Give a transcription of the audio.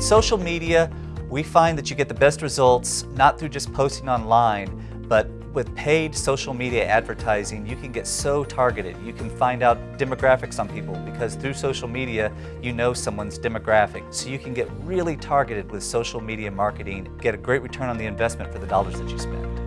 With social media, we find that you get the best results not through just posting online, but with paid social media advertising, you can get so targeted. You can find out demographics on people because through social media, you know someone's demographic. So you can get really targeted with social media marketing, get a great return on the investment for the dollars that you spend.